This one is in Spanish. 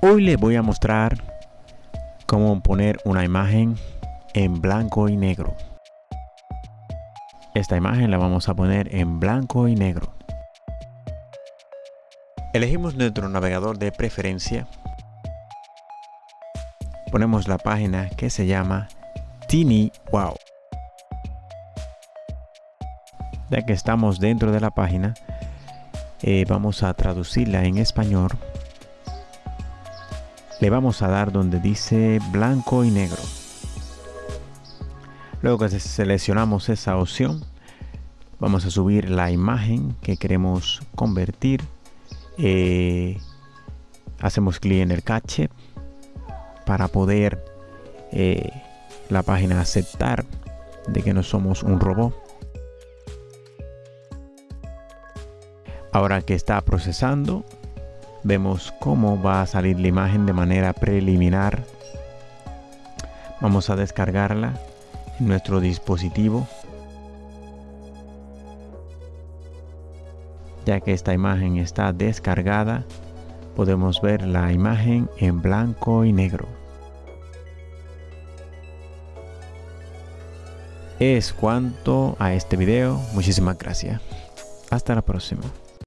Hoy les voy a mostrar cómo poner una imagen en blanco y negro. Esta imagen la vamos a poner en blanco y negro. Elegimos nuestro navegador de preferencia. Ponemos la página que se llama Tiny Wow. Ya que estamos dentro de la página, eh, vamos a traducirla en español le vamos a dar donde dice blanco y negro. Luego que seleccionamos esa opción, vamos a subir la imagen que queremos convertir. Eh, hacemos clic en el cache para poder eh, la página aceptar de que no somos un robot. Ahora que está procesando, vemos cómo va a salir la imagen de manera preliminar. Vamos a descargarla en nuestro dispositivo. Ya que esta imagen está descargada podemos ver la imagen en blanco y negro. Es cuanto a este video. Muchísimas gracias. Hasta la próxima